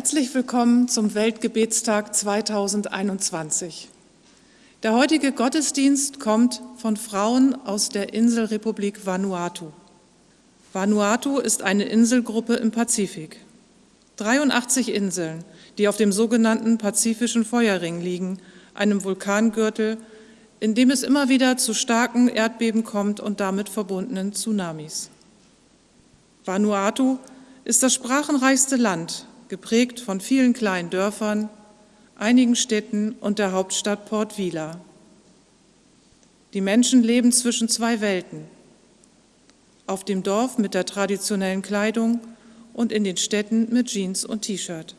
Herzlich willkommen zum Weltgebetstag 2021. Der heutige Gottesdienst kommt von Frauen aus der Inselrepublik Vanuatu. Vanuatu ist eine Inselgruppe im Pazifik. 83 Inseln, die auf dem sogenannten Pazifischen Feuerring liegen, einem Vulkangürtel, in dem es immer wieder zu starken Erdbeben kommt und damit verbundenen Tsunamis. Vanuatu ist das sprachenreichste Land geprägt von vielen kleinen Dörfern, einigen Städten und der Hauptstadt Port Vila. Die Menschen leben zwischen zwei Welten. Auf dem Dorf mit der traditionellen Kleidung und in den Städten mit Jeans und T-Shirt.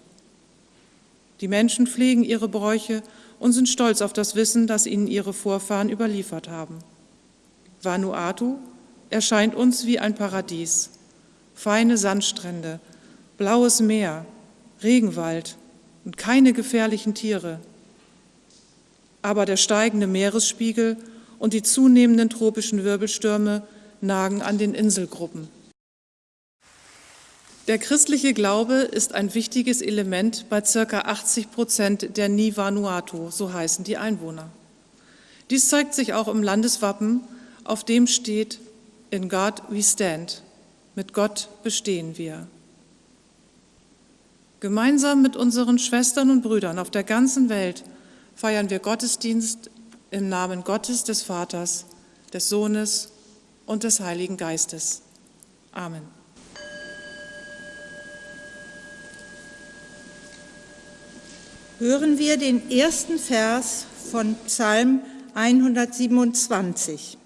Die Menschen pflegen ihre Bräuche und sind stolz auf das Wissen, das ihnen ihre Vorfahren überliefert haben. Vanuatu erscheint uns wie ein Paradies. Feine Sandstrände, blaues Meer, Regenwald und keine gefährlichen Tiere. Aber der steigende Meeresspiegel und die zunehmenden tropischen Wirbelstürme nagen an den Inselgruppen. Der christliche Glaube ist ein wichtiges Element bei ca. 80 Prozent der Ni Vanuatu, so heißen die Einwohner. Dies zeigt sich auch im Landeswappen, auf dem steht In God we stand, mit Gott bestehen wir. Gemeinsam mit unseren Schwestern und Brüdern auf der ganzen Welt feiern wir Gottesdienst im Namen Gottes des Vaters, des Sohnes und des Heiligen Geistes. Amen. Hören wir den ersten Vers von Psalm 127.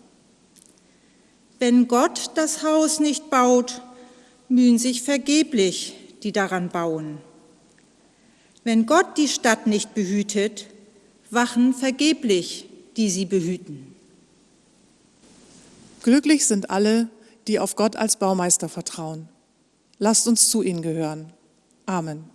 Wenn Gott das Haus nicht baut, mühen sich vergeblich die daran bauen. Wenn Gott die Stadt nicht behütet, wachen vergeblich, die sie behüten. Glücklich sind alle, die auf Gott als Baumeister vertrauen. Lasst uns zu ihnen gehören. Amen.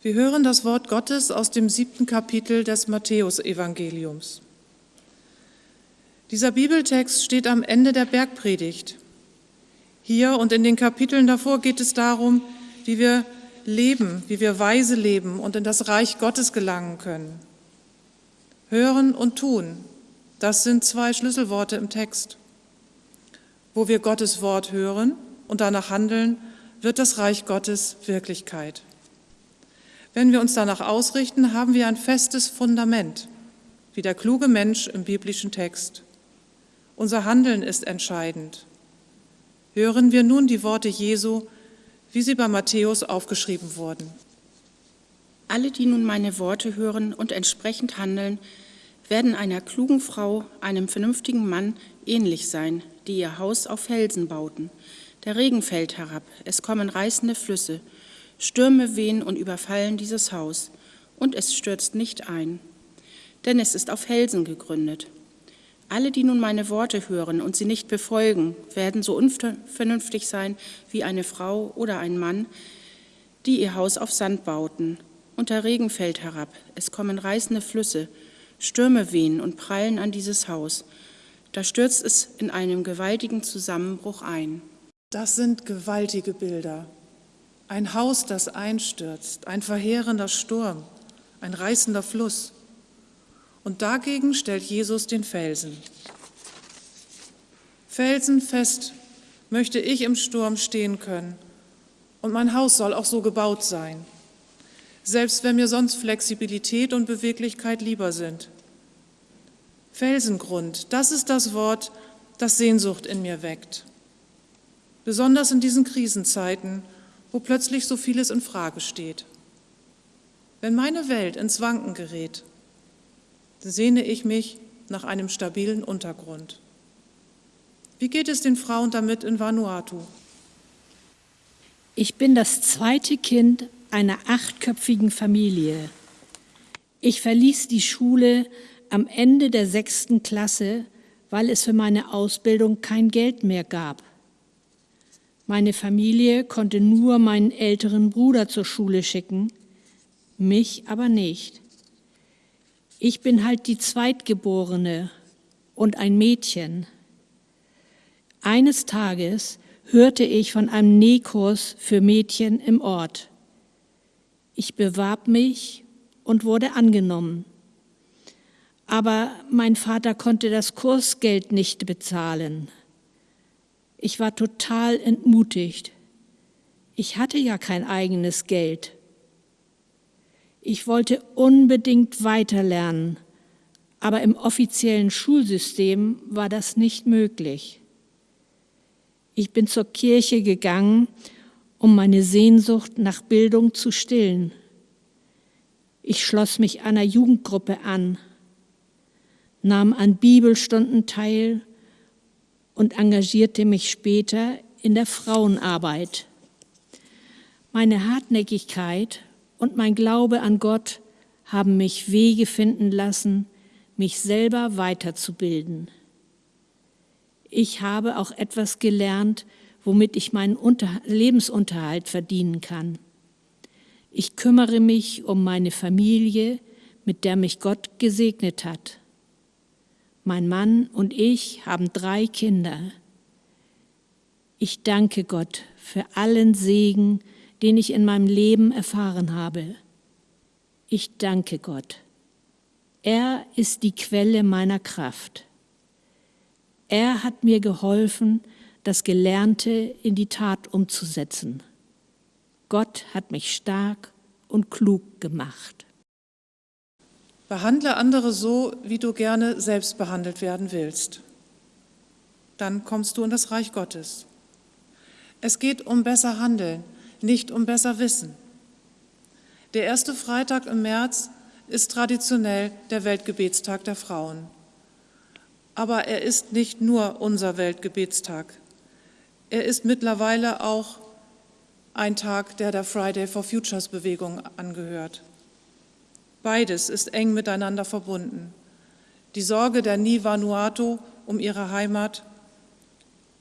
Wir hören das Wort Gottes aus dem siebten Kapitel des Matthäusevangeliums. Dieser Bibeltext steht am Ende der Bergpredigt. Hier und in den Kapiteln davor geht es darum, wie wir leben, wie wir weise leben und in das Reich Gottes gelangen können. Hören und tun, das sind zwei Schlüsselworte im Text. Wo wir Gottes Wort hören und danach handeln, wird das Reich Gottes Wirklichkeit. Wenn wir uns danach ausrichten, haben wir ein festes Fundament, wie der kluge Mensch im biblischen Text. Unser Handeln ist entscheidend. Hören wir nun die Worte Jesu, wie sie bei Matthäus aufgeschrieben wurden. Alle, die nun meine Worte hören und entsprechend handeln, werden einer klugen Frau, einem vernünftigen Mann ähnlich sein, die ihr Haus auf Felsen bauten. Der Regen fällt herab, es kommen reißende Flüsse, Stürme wehen und überfallen dieses Haus, und es stürzt nicht ein, denn es ist auf Felsen gegründet. Alle, die nun meine Worte hören und sie nicht befolgen, werden so unvernünftig sein wie eine Frau oder ein Mann, die ihr Haus auf Sand bauten. Und der Regen fällt herab, es kommen reißende Flüsse, Stürme wehen und prallen an dieses Haus. Da stürzt es in einem gewaltigen Zusammenbruch ein. Das sind gewaltige Bilder. Ein Haus, das einstürzt, ein verheerender Sturm, ein reißender Fluss. Und dagegen stellt Jesus den Felsen. Felsenfest möchte ich im Sturm stehen können. Und mein Haus soll auch so gebaut sein, selbst wenn mir sonst Flexibilität und Beweglichkeit lieber sind. Felsengrund, das ist das Wort, das Sehnsucht in mir weckt. Besonders in diesen Krisenzeiten, wo plötzlich so vieles in Frage steht. Wenn meine Welt ins Wanken gerät sehne ich mich nach einem stabilen Untergrund. Wie geht es den Frauen damit in Vanuatu? Ich bin das zweite Kind einer achtköpfigen Familie. Ich verließ die Schule am Ende der sechsten Klasse, weil es für meine Ausbildung kein Geld mehr gab. Meine Familie konnte nur meinen älteren Bruder zur Schule schicken, mich aber nicht. Ich bin halt die Zweitgeborene und ein Mädchen. Eines Tages hörte ich von einem Nähkurs für Mädchen im Ort. Ich bewarb mich und wurde angenommen. Aber mein Vater konnte das Kursgeld nicht bezahlen. Ich war total entmutigt. Ich hatte ja kein eigenes Geld. Ich wollte unbedingt weiterlernen, aber im offiziellen Schulsystem war das nicht möglich. Ich bin zur Kirche gegangen, um meine Sehnsucht nach Bildung zu stillen. Ich schloss mich einer Jugendgruppe an, nahm an Bibelstunden teil und engagierte mich später in der Frauenarbeit. Meine Hartnäckigkeit und mein Glaube an Gott haben mich Wege finden lassen, mich selber weiterzubilden. Ich habe auch etwas gelernt, womit ich meinen Unter Lebensunterhalt verdienen kann. Ich kümmere mich um meine Familie, mit der mich Gott gesegnet hat. Mein Mann und ich haben drei Kinder. Ich danke Gott für allen Segen, den ich in meinem Leben erfahren habe. Ich danke Gott. Er ist die Quelle meiner Kraft. Er hat mir geholfen, das Gelernte in die Tat umzusetzen. Gott hat mich stark und klug gemacht. Behandle andere so, wie du gerne selbst behandelt werden willst. Dann kommst du in das Reich Gottes. Es geht um besser Handeln, nicht um besser Wissen. Der erste Freitag im März ist traditionell der Weltgebetstag der Frauen. Aber er ist nicht nur unser Weltgebetstag. Er ist mittlerweile auch ein Tag, der der Friday for Futures Bewegung angehört. Beides ist eng miteinander verbunden. Die Sorge der Ni Vanuatu um ihre Heimat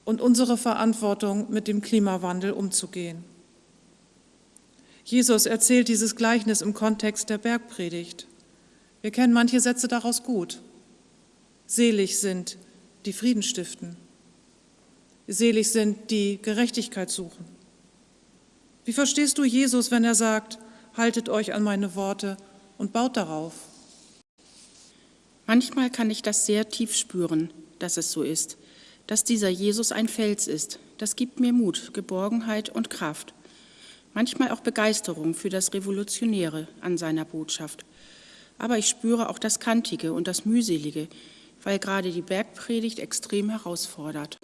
und unsere Verantwortung, mit dem Klimawandel umzugehen. Jesus erzählt dieses Gleichnis im Kontext der Bergpredigt. Wir kennen manche Sätze daraus gut. Selig sind, die Frieden stiften. Selig sind, die Gerechtigkeit suchen. Wie verstehst du Jesus, wenn er sagt, haltet euch an meine Worte und baut darauf? Manchmal kann ich das sehr tief spüren, dass es so ist, dass dieser Jesus ein Fels ist. Das gibt mir Mut, Geborgenheit und Kraft. Manchmal auch Begeisterung für das Revolutionäre an seiner Botschaft. Aber ich spüre auch das Kantige und das Mühselige, weil gerade die Bergpredigt extrem herausfordert.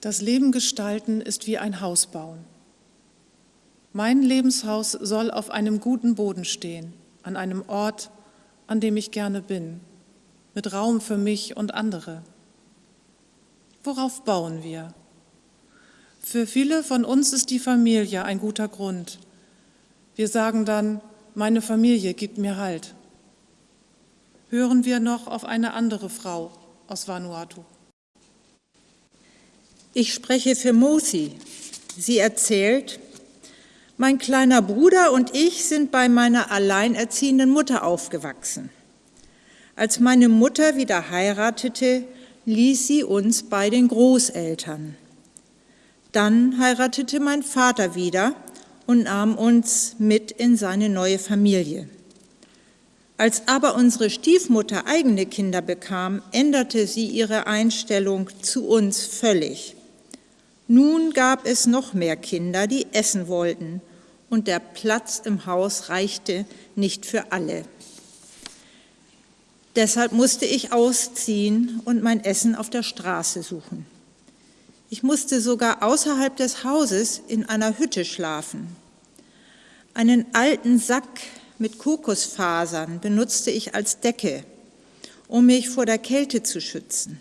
Das Leben gestalten ist wie ein Haus bauen. Mein Lebenshaus soll auf einem guten Boden stehen, an einem Ort, an dem ich gerne bin, mit Raum für mich und andere. Worauf bauen wir? Für viele von uns ist die Familie ein guter Grund. Wir sagen dann, meine Familie gibt mir Halt. Hören wir noch auf eine andere Frau aus Vanuatu. Ich spreche für Mosi. Sie erzählt, mein kleiner Bruder und ich sind bei meiner alleinerziehenden Mutter aufgewachsen. Als meine Mutter wieder heiratete, ließ sie uns bei den Großeltern. Dann heiratete mein Vater wieder und nahm uns mit in seine neue Familie. Als aber unsere Stiefmutter eigene Kinder bekam, änderte sie ihre Einstellung zu uns völlig. Nun gab es noch mehr Kinder, die essen wollten und der Platz im Haus reichte nicht für alle. Deshalb musste ich ausziehen und mein Essen auf der Straße suchen. Ich musste sogar außerhalb des Hauses in einer Hütte schlafen. Einen alten Sack mit Kokosfasern benutzte ich als Decke, um mich vor der Kälte zu schützen.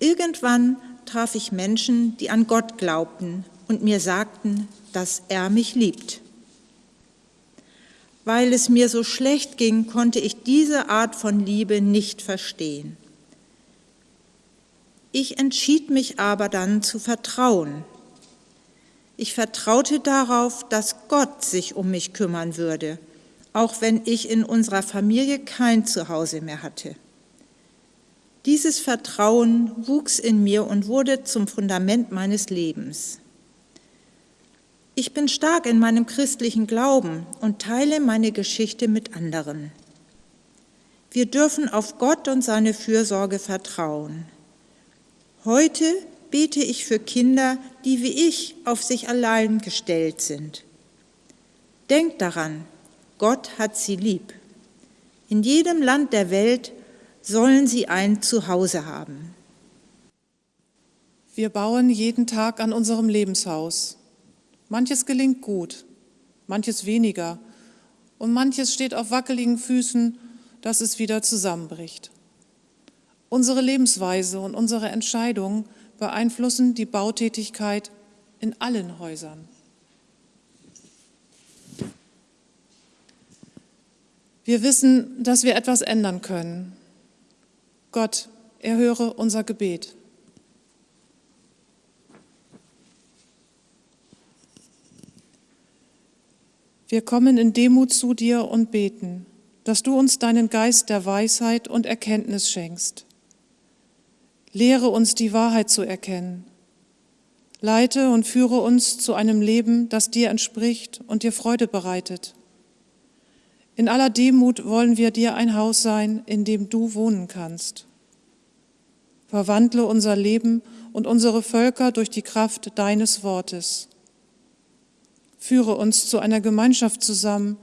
Irgendwann traf ich Menschen, die an Gott glaubten und mir sagten, dass er mich liebt. Weil es mir so schlecht ging, konnte ich diese Art von Liebe nicht verstehen. Ich entschied mich aber dann zu vertrauen. Ich vertraute darauf, dass Gott sich um mich kümmern würde, auch wenn ich in unserer Familie kein Zuhause mehr hatte. Dieses Vertrauen wuchs in mir und wurde zum Fundament meines Lebens. Ich bin stark in meinem christlichen Glauben und teile meine Geschichte mit anderen. Wir dürfen auf Gott und seine Fürsorge vertrauen. Heute bete ich für Kinder, die wie ich auf sich allein gestellt sind. Denkt daran, Gott hat sie lieb. In jedem Land der Welt sollen sie ein Zuhause haben. Wir bauen jeden Tag an unserem Lebenshaus. Manches gelingt gut, manches weniger und manches steht auf wackeligen Füßen, dass es wieder zusammenbricht. Unsere Lebensweise und unsere Entscheidungen beeinflussen die Bautätigkeit in allen Häusern. Wir wissen, dass wir etwas ändern können. Gott, erhöre unser Gebet. Wir kommen in Demut zu dir und beten, dass du uns deinen Geist der Weisheit und Erkenntnis schenkst. Lehre uns die Wahrheit zu erkennen. Leite und führe uns zu einem Leben, das dir entspricht und dir Freude bereitet. In aller Demut wollen wir dir ein Haus sein, in dem du wohnen kannst. Verwandle unser Leben und unsere Völker durch die Kraft deines Wortes. Führe uns zu einer Gemeinschaft zusammen,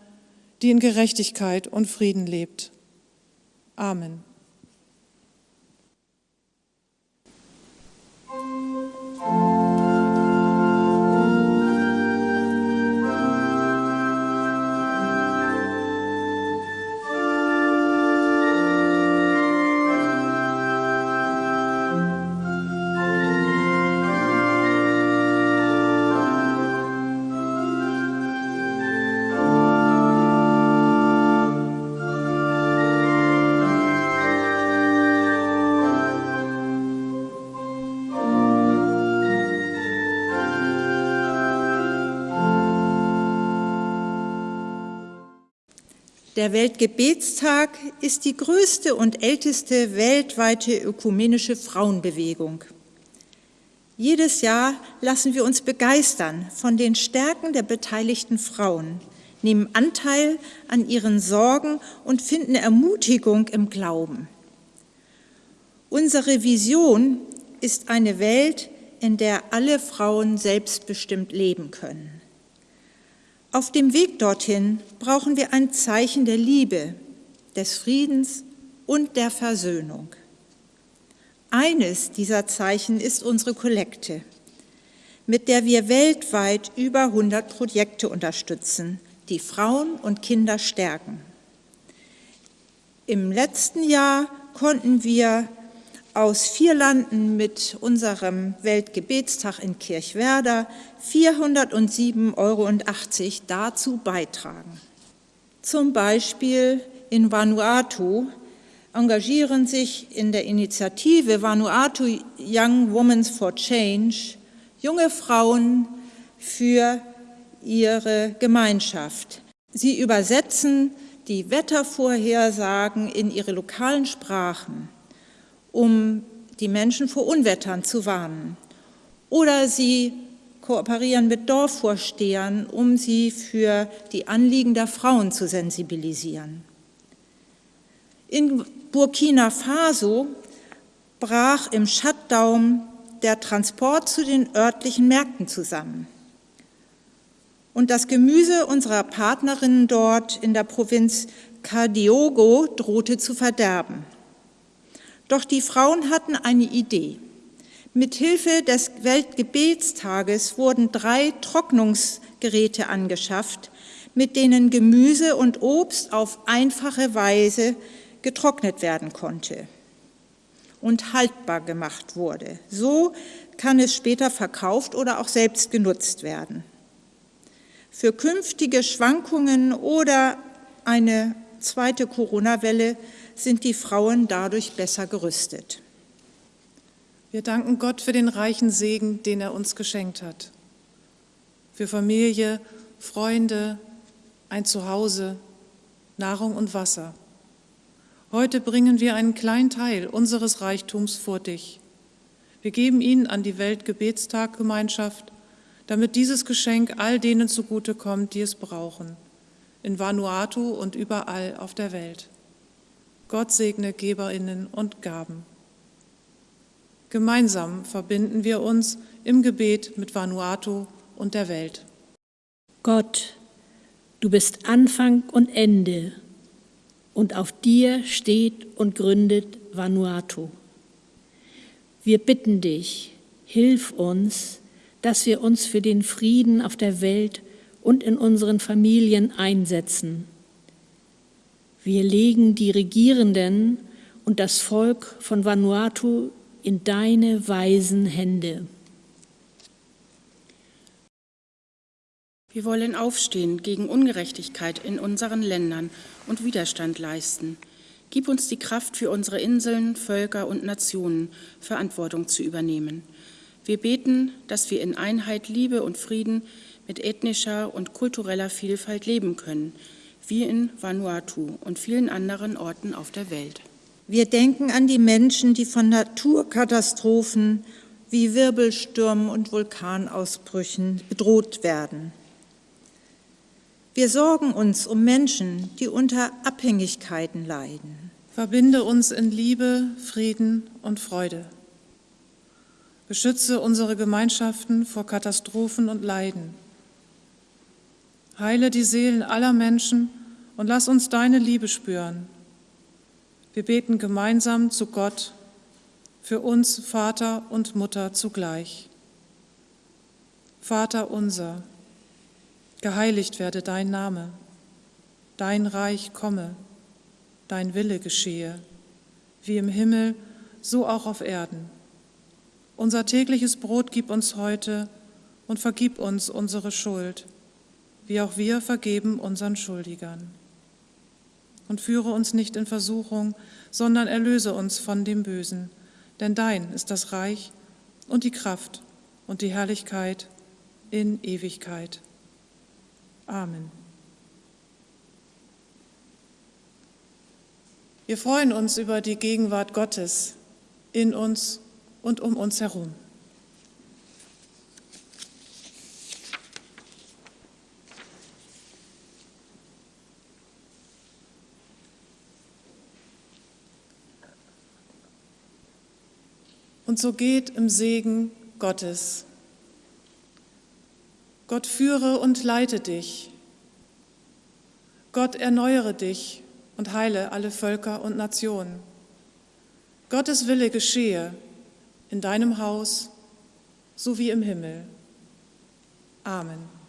die in Gerechtigkeit und Frieden lebt. Amen. Der Weltgebetstag ist die größte und älteste weltweite ökumenische Frauenbewegung. Jedes Jahr lassen wir uns begeistern von den Stärken der beteiligten Frauen, nehmen Anteil an ihren Sorgen und finden Ermutigung im Glauben. Unsere Vision ist eine Welt, in der alle Frauen selbstbestimmt leben können. Auf dem Weg dorthin brauchen wir ein Zeichen der Liebe, des Friedens und der Versöhnung. Eines dieser Zeichen ist unsere Kollekte, mit der wir weltweit über 100 Projekte unterstützen, die Frauen und Kinder stärken. Im letzten Jahr konnten wir aus vier Landen mit unserem Weltgebetstag in Kirchwerder 407,80 Euro dazu beitragen. Zum Beispiel in Vanuatu engagieren sich in der Initiative Vanuatu Young Women for Change junge Frauen für ihre Gemeinschaft. Sie übersetzen die Wettervorhersagen in ihre lokalen Sprachen um die Menschen vor Unwettern zu warnen. Oder sie kooperieren mit Dorfvorstehern, um sie für die Anliegen der Frauen zu sensibilisieren. In Burkina Faso brach im Shutdown der Transport zu den örtlichen Märkten zusammen. Und das Gemüse unserer Partnerinnen dort in der Provinz Kadiogo drohte zu verderben. Doch die Frauen hatten eine Idee. Mithilfe des Weltgebetstages wurden drei Trocknungsgeräte angeschafft, mit denen Gemüse und Obst auf einfache Weise getrocknet werden konnte und haltbar gemacht wurde. So kann es später verkauft oder auch selbst genutzt werden. Für künftige Schwankungen oder eine zweite Corona-Welle sind die Frauen dadurch besser gerüstet. Wir danken Gott für den reichen Segen, den er uns geschenkt hat. Für Familie, Freunde, ein Zuhause, Nahrung und Wasser. Heute bringen wir einen kleinen Teil unseres Reichtums vor dich. Wir geben ihn an die Weltgebetstaggemeinschaft, damit dieses Geschenk all denen zugutekommt, die es brauchen, in Vanuatu und überall auf der Welt. Gott segne Geberinnen und Gaben. Gemeinsam verbinden wir uns im Gebet mit Vanuatu und der Welt. Gott, du bist Anfang und Ende und auf dir steht und gründet Vanuatu. Wir bitten dich, hilf uns, dass wir uns für den Frieden auf der Welt und in unseren Familien einsetzen. Wir legen die Regierenden und das Volk von Vanuatu in deine weisen Hände. Wir wollen aufstehen gegen Ungerechtigkeit in unseren Ländern und Widerstand leisten. Gib uns die Kraft für unsere Inseln, Völker und Nationen, Verantwortung zu übernehmen. Wir beten, dass wir in Einheit, Liebe und Frieden mit ethnischer und kultureller Vielfalt leben können, wie in Vanuatu und vielen anderen Orten auf der Welt. Wir denken an die Menschen, die von Naturkatastrophen wie Wirbelstürmen und Vulkanausbrüchen bedroht werden. Wir sorgen uns um Menschen, die unter Abhängigkeiten leiden. Verbinde uns in Liebe, Frieden und Freude. Beschütze unsere Gemeinschaften vor Katastrophen und Leiden. Heile die Seelen aller Menschen und lass uns deine Liebe spüren. Wir beten gemeinsam zu Gott, für uns Vater und Mutter zugleich. Vater unser, Geheiligt werde dein Name, dein Reich komme, dein Wille geschehe, wie im Himmel, so auch auf Erden. Unser tägliches Brot gib uns heute und vergib uns unsere Schuld, wie auch wir vergeben unseren Schuldigern. Und führe uns nicht in Versuchung, sondern erlöse uns von dem Bösen, denn dein ist das Reich und die Kraft und die Herrlichkeit in Ewigkeit. Amen. Wir freuen uns über die Gegenwart Gottes in uns und um uns herum. Und so geht im Segen Gottes Gott führe und leite dich. Gott erneuere dich und heile alle Völker und Nationen. Gottes Wille geschehe in deinem Haus so wie im Himmel. Amen.